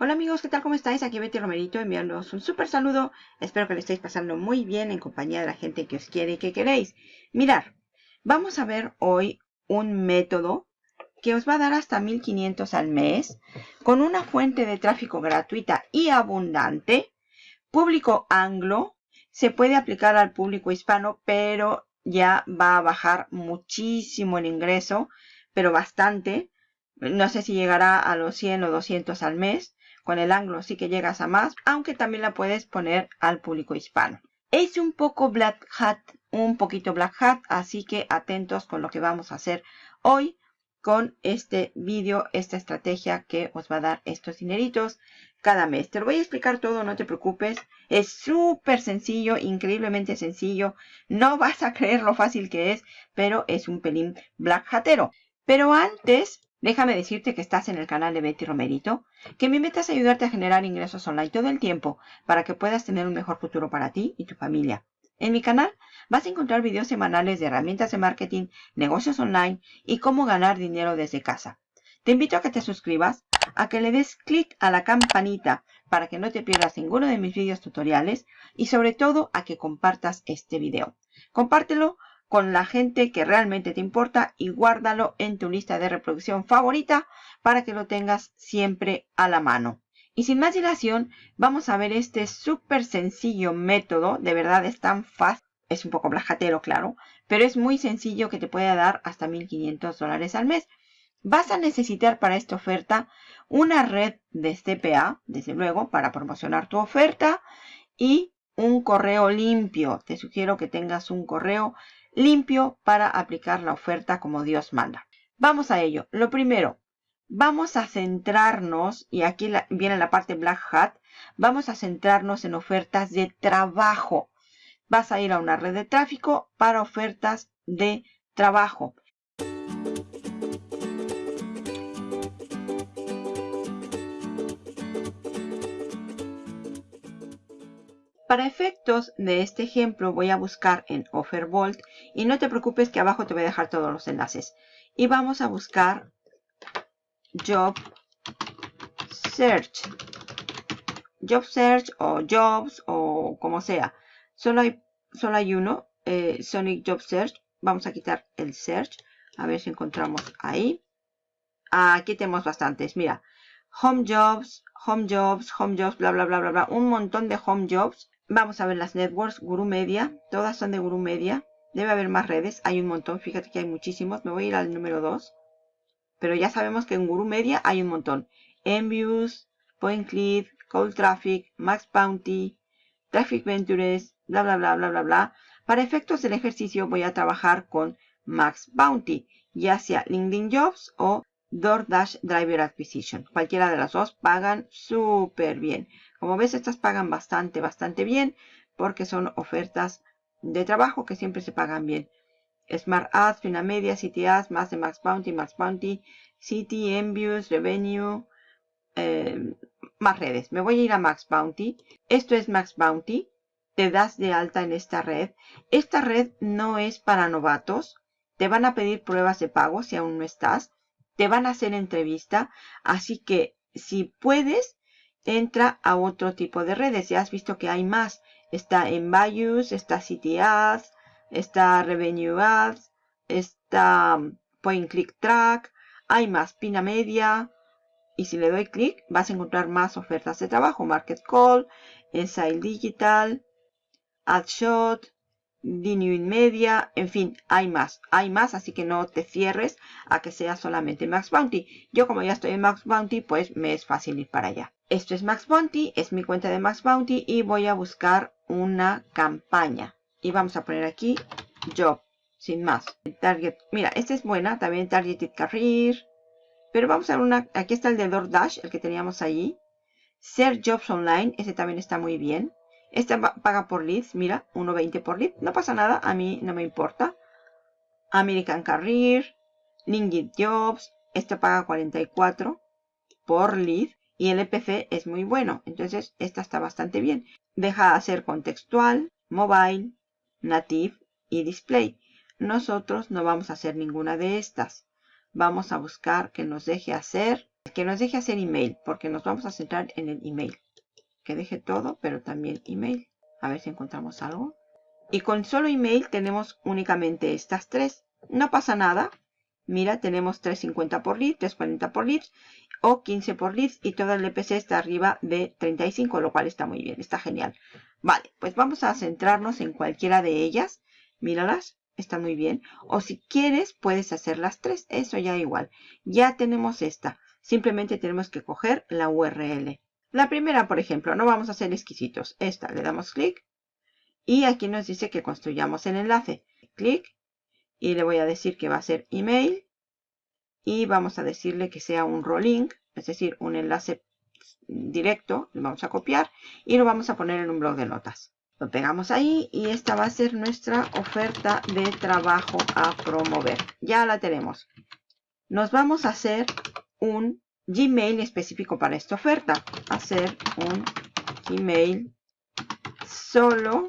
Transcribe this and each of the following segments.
Hola amigos, ¿qué tal? ¿Cómo estáis? Aquí Betty Romerito enviándoos un súper saludo. Espero que le estéis pasando muy bien en compañía de la gente que os quiere y que queréis. Mirar, vamos a ver hoy un método que os va a dar hasta 1500 al mes con una fuente de tráfico gratuita y abundante, público anglo, se puede aplicar al público hispano, pero ya va a bajar muchísimo el ingreso, pero bastante. No sé si llegará a los 100 o 200 al mes con el anglo sí que llegas a más, aunque también la puedes poner al público hispano. Es un poco black hat, un poquito black hat, así que atentos con lo que vamos a hacer hoy con este vídeo, esta estrategia que os va a dar estos dineritos cada mes. Te lo voy a explicar todo, no te preocupes. Es súper sencillo, increíblemente sencillo. No vas a creer lo fácil que es, pero es un pelín black hatero. Pero antes Déjame decirte que estás en el canal de Betty Romerito, que mi meta es ayudarte a generar ingresos online todo el tiempo para que puedas tener un mejor futuro para ti y tu familia. En mi canal vas a encontrar videos semanales de herramientas de marketing, negocios online y cómo ganar dinero desde casa. Te invito a que te suscribas, a que le des clic a la campanita para que no te pierdas ninguno de mis videos tutoriales y sobre todo a que compartas este video. Compártelo con la gente que realmente te importa y guárdalo en tu lista de reproducción favorita para que lo tengas siempre a la mano. Y sin más dilación, vamos a ver este súper sencillo método. De verdad es tan fácil. Es un poco blajatero, claro. Pero es muy sencillo que te puede dar hasta 1.500 dólares al mes. Vas a necesitar para esta oferta una red de CPA, desde luego, para promocionar tu oferta. Y un correo limpio. Te sugiero que tengas un correo limpio para aplicar la oferta como Dios manda. Vamos a ello. Lo primero, vamos a centrarnos, y aquí viene la parte Black Hat, vamos a centrarnos en ofertas de trabajo. Vas a ir a una red de tráfico para ofertas de trabajo. Para efectos de este ejemplo voy a buscar en Offerbolt y no te preocupes que abajo te voy a dejar todos los enlaces. Y vamos a buscar Job Search. Job Search o Jobs o como sea. Solo hay, solo hay uno, eh, Sonic Job Search. Vamos a quitar el Search. A ver si encontramos ahí. aquí tenemos bastantes. Mira, Home Jobs, Home Jobs, Home Jobs, bla, bla, bla, bla, bla. Un montón de Home Jobs. Vamos a ver las networks, Guru Media, todas son de Guru Media. Debe haber más redes, hay un montón, fíjate que hay muchísimos. Me voy a ir al número 2. Pero ya sabemos que en Guru Media hay un montón. Enviews, Point Click, Cold Traffic, Max Bounty, Traffic Ventures, bla bla bla bla bla bla. Para efectos del ejercicio voy a trabajar con Max Bounty, ya sea LinkedIn Jobs o DoorDash Driver Acquisition. Cualquiera de las dos pagan súper bien. Como ves, estas pagan bastante, bastante bien porque son ofertas de trabajo que siempre se pagan bien. Smart Ads, Fina Media, City Ads, más de Max Bounty, Max Bounty, City, Enviews, Revenue, eh, más redes. Me voy a ir a Max Bounty. Esto es Max Bounty. Te das de alta en esta red. Esta red no es para novatos. Te van a pedir pruebas de pago si aún no estás. Te van a hacer entrevista. Así que si puedes, entra a otro tipo de redes. Ya has visto que hay más. Está en Bayus, está City Ads, está Revenue Ads, está um, Point Click Track, hay más Pina Media. Y si le doy clic, vas a encontrar más ofertas de trabajo. Market Call, Digital, AdShot, Genuine Media, en fin, hay más, hay más, así que no te cierres a que sea solamente Max Bounty. Yo como ya estoy en Max Bounty, pues me es fácil ir para allá. Esto es Max Bounty, es mi cuenta de Max Bounty y voy a buscar una campaña. Y vamos a poner aquí Job, sin más. Target, mira, esta es buena, también Targeted Career. Pero vamos a ver una, aquí está el de DoorDash, el que teníamos ahí. Ser Jobs Online, ese también está muy bien. Esta paga por leads, mira, 1.20 por lead. No pasa nada, a mí no me importa. American Career, LinkedIn Jobs, esta paga 44 por lead y el EPC es muy bueno. Entonces, esta está bastante bien. Deja de hacer contextual, mobile, native y display. Nosotros no vamos a hacer ninguna de estas. Vamos a buscar que nos deje hacer Que nos deje hacer email, porque nos vamos a centrar en el email. Que deje todo, pero también email. A ver si encontramos algo. Y con solo email tenemos únicamente estas tres. No pasa nada. Mira, tenemos 350 por lead, 340 por leads o 15 por leads y todo el EPC está arriba de 35, lo cual está muy bien, está genial. Vale, pues vamos a centrarnos en cualquiera de ellas. Míralas, está muy bien. O si quieres, puedes hacer las tres, eso ya igual. Ya tenemos esta, simplemente tenemos que coger la URL. La primera, por ejemplo, no vamos a ser exquisitos. Esta, le damos clic y aquí nos dice que construyamos el enlace. Clic y le voy a decir que va a ser email y vamos a decirle que sea un rolling, es decir, un enlace directo, lo vamos a copiar y lo vamos a poner en un blog de notas. Lo pegamos ahí y esta va a ser nuestra oferta de trabajo a promover. Ya la tenemos. Nos vamos a hacer un Gmail específico para esta oferta. Hacer un Gmail solo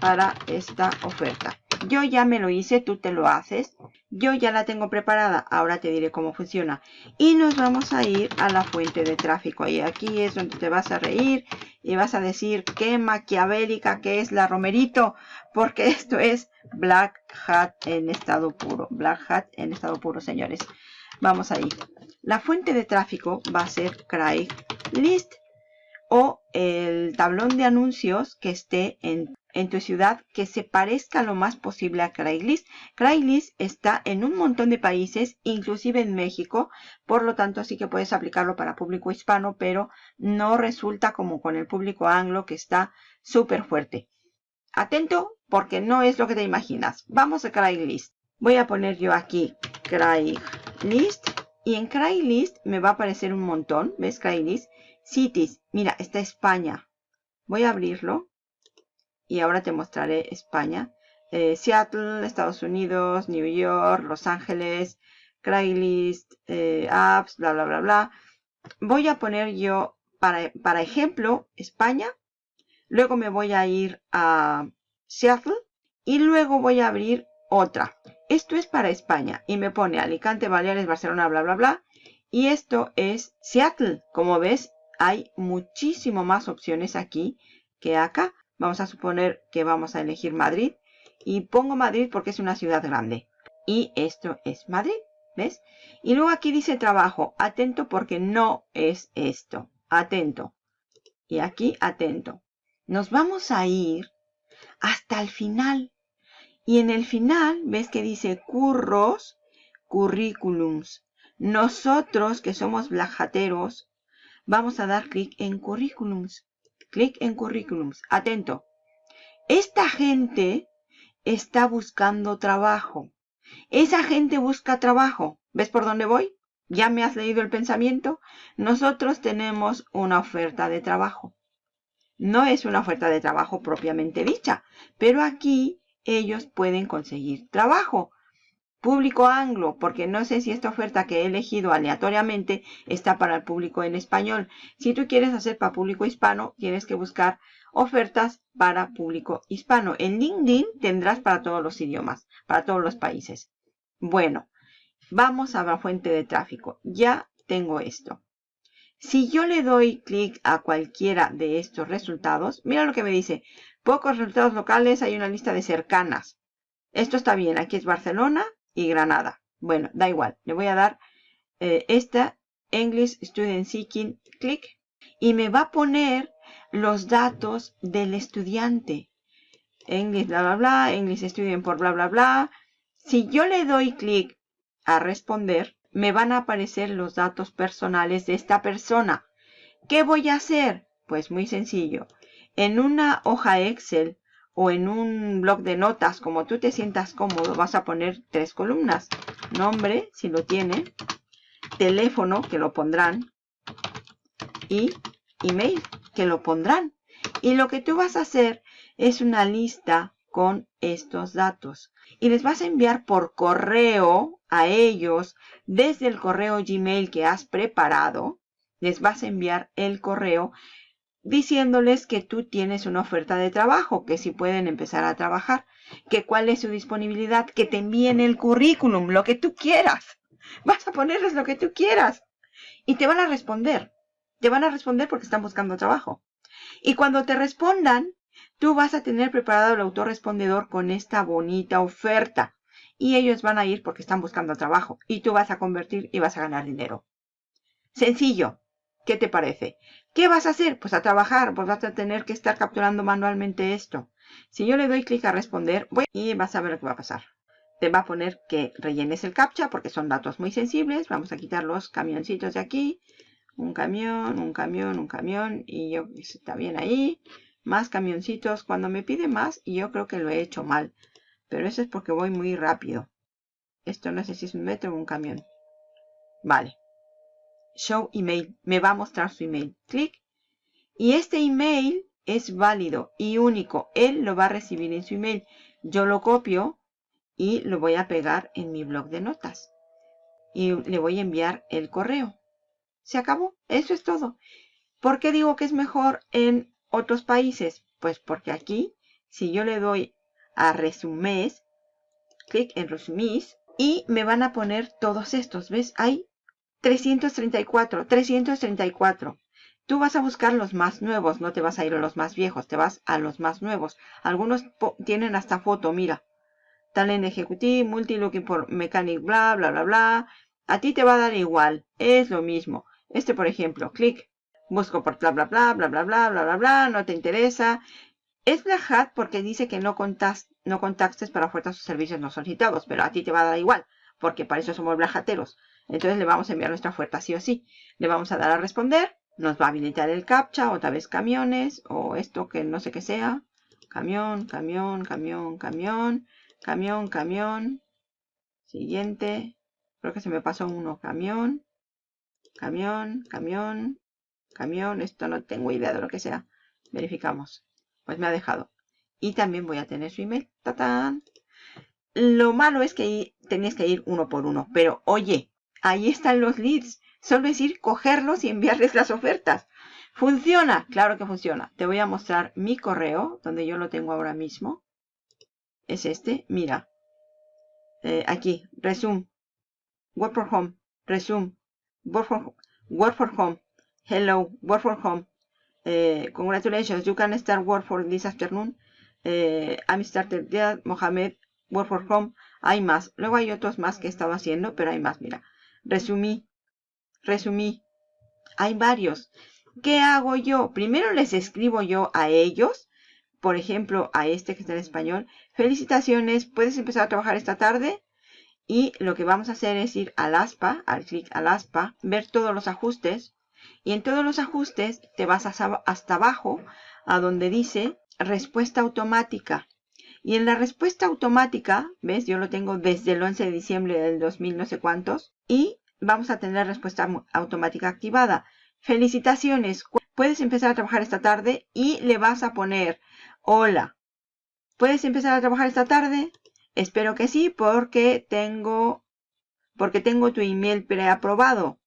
para esta oferta. Yo ya me lo hice, tú te lo haces. Yo ya la tengo preparada, ahora te diré cómo funciona. Y nos vamos a ir a la fuente de tráfico. Y aquí es donde te vas a reír y vas a decir qué maquiavélica que es la Romerito. Porque esto es Black Hat en estado puro. Black Hat en estado puro, señores. Vamos a ir. La fuente de tráfico va a ser Craigslist o el tablón de anuncios que esté en en tu ciudad que se parezca lo más posible a Craigslist. Craigslist está en un montón de países, inclusive en México, por lo tanto sí que puedes aplicarlo para público hispano, pero no resulta como con el público anglo que está súper fuerte. Atento porque no es lo que te imaginas. Vamos a Craigslist. Voy a poner yo aquí Craigslist y en Craigslist me va a aparecer un montón. ¿Ves Craigslist? Cities. Mira, está España. Voy a abrirlo y ahora te mostraré España. Eh, Seattle, Estados Unidos, New York, Los Ángeles, Craigslist, eh, apps, bla, bla, bla, bla. Voy a poner yo, para, para ejemplo, España. Luego me voy a ir a Seattle y luego voy a abrir otra. Esto es para España y me pone Alicante, Baleares, Barcelona, bla, bla, bla. Y esto es Seattle. Como ves, hay muchísimo más opciones aquí que acá. Vamos a suponer que vamos a elegir Madrid. Y pongo Madrid porque es una ciudad grande. Y esto es Madrid. ¿Ves? Y luego aquí dice trabajo. Atento porque no es esto. Atento. Y aquí atento. Nos vamos a ir hasta el final. Y en el final, ¿ves que dice curros, currículums? Nosotros, que somos blajateros, vamos a dar clic en currículums clic en currículums. Atento. Esta gente está buscando trabajo. Esa gente busca trabajo. ¿Ves por dónde voy? ¿Ya me has leído el pensamiento? Nosotros tenemos una oferta de trabajo. No es una oferta de trabajo propiamente dicha, pero aquí ellos pueden conseguir trabajo. Público anglo, porque no sé si esta oferta que he elegido aleatoriamente está para el público en español. Si tú quieres hacer para público hispano, tienes que buscar ofertas para público hispano. En LinkedIn tendrás para todos los idiomas, para todos los países. Bueno, vamos a la fuente de tráfico. Ya tengo esto. Si yo le doy clic a cualquiera de estos resultados, mira lo que me dice. Pocos resultados locales, hay una lista de cercanas. Esto está bien, aquí es Barcelona, y Granada. Bueno, da igual. Le voy a dar eh, esta English Student Seeking, clic, y me va a poner los datos del estudiante. English, bla, bla, bla, English Student por bla, bla, bla. Si yo le doy clic a responder, me van a aparecer los datos personales de esta persona. ¿Qué voy a hacer? Pues muy sencillo. En una hoja Excel o en un blog de notas, como tú te sientas cómodo, vas a poner tres columnas. Nombre, si lo tiene, teléfono, que lo pondrán, y email, que lo pondrán. Y lo que tú vas a hacer es una lista con estos datos. Y les vas a enviar por correo a ellos, desde el correo Gmail que has preparado, les vas a enviar el correo diciéndoles que tú tienes una oferta de trabajo, que si pueden empezar a trabajar, que cuál es su disponibilidad, que te envíen el currículum, lo que tú quieras. Vas a ponerles lo que tú quieras. y te van a responder. Te van a responder porque están buscando trabajo. Y cuando te respondan, tú vas a tener preparado el autorrespondedor con esta bonita oferta. Y ellos van a ir porque están buscando trabajo. Y tú vas a convertir y vas a ganar dinero. Sencillo. ¿Qué te parece? ¿Qué vas a hacer? Pues a trabajar. Pues vas a tener que estar capturando manualmente esto. Si yo le doy clic a responder, voy y vas a ver lo que va a pasar. Te va a poner que rellenes el captcha porque son datos muy sensibles. Vamos a quitar los camioncitos de aquí. Un camión, un camión, un camión. Y yo, está bien ahí. Más camioncitos. Cuando me pide más, y yo creo que lo he hecho mal. Pero eso es porque voy muy rápido. Esto no sé si es un metro o un camión. Vale. Show email. Me va a mostrar su email. Clic. Y este email es válido y único. Él lo va a recibir en su email. Yo lo copio y lo voy a pegar en mi blog de notas. Y le voy a enviar el correo. Se acabó. Eso es todo. ¿Por qué digo que es mejor en otros países? Pues porque aquí, si yo le doy a resumés, clic en resumís, y me van a poner todos estos. ¿Ves? Hay 334, 334. Tú vas a buscar los más nuevos, no te vas a ir a los más viejos, te vas a los más nuevos. Algunos tienen hasta foto, mira. Talent Executive, Multi-Looking por Mechanic, bla, bla, bla, bla. A ti te va a dar igual, es lo mismo. Este, por ejemplo, clic, busco por bla, bla, bla, bla, bla, bla, bla, bla, bla, no te interesa. Es Black Hat porque dice que no, contas, no contactes para ofertas o servicios no solicitados, pero a ti te va a dar igual, porque para eso somos Black Hateros. Entonces le vamos a enviar nuestra oferta sí o sí. Le vamos a dar a responder nos va a habilitar el captcha, otra vez camiones, o esto que no sé qué sea. Camión, camión, camión, camión, camión, camión. Siguiente. Creo que se me pasó uno. Camión, camión, camión, camión. Esto no tengo idea de lo que sea. Verificamos. Pues me ha dejado. Y también voy a tener su email. ¡Tatán! Lo malo es que tenías que ir uno por uno. Pero oye, ahí están los leads. Solo es ir, cogerlos y enviarles las ofertas. ¿Funciona? Claro que funciona. Te voy a mostrar mi correo, donde yo lo tengo ahora mismo. Es este. Mira. Eh, aquí. Resume. Work for home. Resume. Work for, for home. Hello. Work for home. Eh, congratulations. You can start work for this afternoon. Eh, I'm started there. Mohamed. Work for home. Hay más. Luego hay otros más que he estado haciendo, pero hay más. Mira. Resumí resumí. Hay varios. ¿Qué hago yo? Primero les escribo yo a ellos. Por ejemplo, a este que está en español. Felicitaciones, puedes empezar a trabajar esta tarde. Y lo que vamos a hacer es ir al ASPA, al clic al ASPA, ver todos los ajustes. Y en todos los ajustes te vas hasta abajo a donde dice respuesta automática. Y en la respuesta automática, ¿ves? Yo lo tengo desde el 11 de diciembre del 2000 no sé cuántos. Y vamos a tener respuesta automática activada. Felicitaciones, puedes empezar a trabajar esta tarde y le vas a poner hola. ¿Puedes empezar a trabajar esta tarde? Espero que sí porque tengo, porque tengo tu email preaprobado.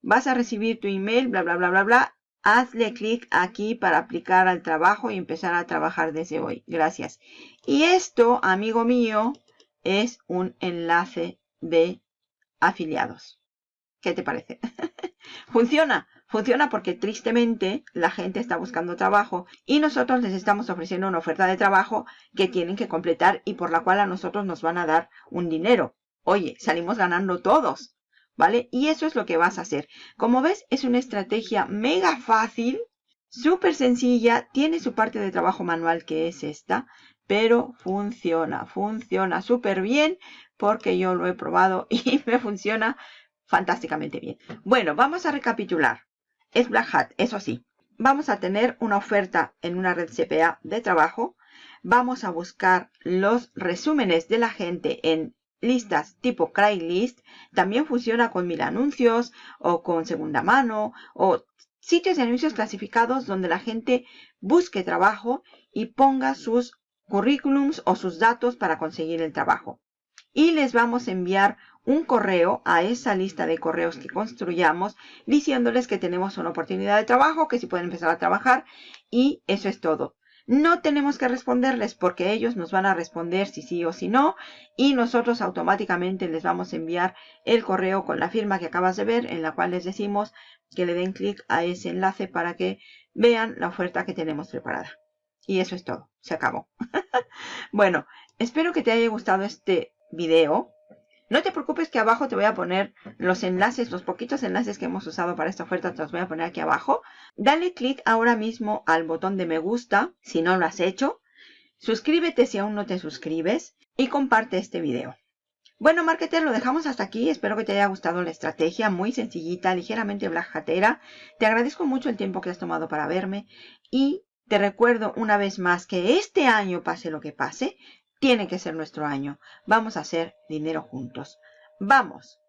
Vas a recibir tu email, bla, bla, bla, bla, bla. Hazle clic aquí para aplicar al trabajo y empezar a trabajar desde hoy. Gracias. Y esto, amigo mío, es un enlace de afiliados. ¿Qué te parece? funciona, funciona porque tristemente la gente está buscando trabajo y nosotros les estamos ofreciendo una oferta de trabajo que tienen que completar y por la cual a nosotros nos van a dar un dinero. Oye, salimos ganando todos, ¿vale? Y eso es lo que vas a hacer. Como ves, es una estrategia mega fácil, súper sencilla, tiene su parte de trabajo manual que es esta, pero funciona, funciona súper bien porque yo lo he probado y me funciona fantásticamente bien. Bueno, vamos a recapitular. Es Black Hat, eso sí. Vamos a tener una oferta en una red CPA de trabajo. Vamos a buscar los resúmenes de la gente en listas tipo Craigslist. También funciona con mil anuncios o con segunda mano o sitios de anuncios clasificados donde la gente busque trabajo y ponga sus currículums o sus datos para conseguir el trabajo. Y les vamos a enviar un correo a esa lista de correos que construyamos diciéndoles que tenemos una oportunidad de trabajo, que si pueden empezar a trabajar y eso es todo. No tenemos que responderles porque ellos nos van a responder si sí o si no y nosotros automáticamente les vamos a enviar el correo con la firma que acabas de ver en la cual les decimos que le den clic a ese enlace para que vean la oferta que tenemos preparada. Y eso es todo, se acabó. bueno, espero que te haya gustado este video. No te preocupes que abajo te voy a poner los enlaces, los poquitos enlaces que hemos usado para esta oferta, te los voy a poner aquí abajo. Dale clic ahora mismo al botón de me gusta si no lo has hecho. Suscríbete si aún no te suscribes y comparte este video. Bueno, marketer, lo dejamos hasta aquí. Espero que te haya gustado la estrategia, muy sencillita, ligeramente blajatera. Te agradezco mucho el tiempo que has tomado para verme y te recuerdo una vez más que este año, pase lo que pase, tiene que ser nuestro año. Vamos a hacer dinero juntos. ¡Vamos!